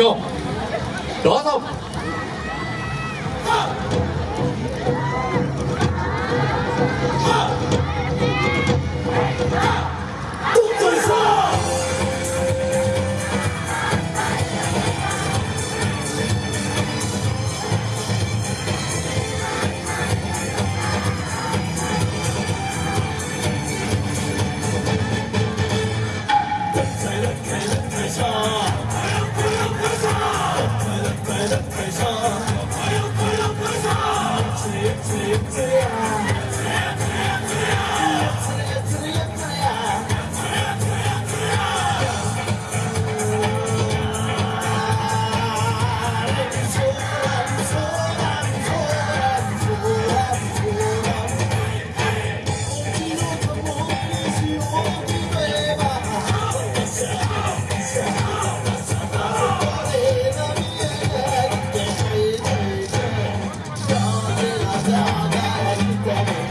どうぞ。I Saudade de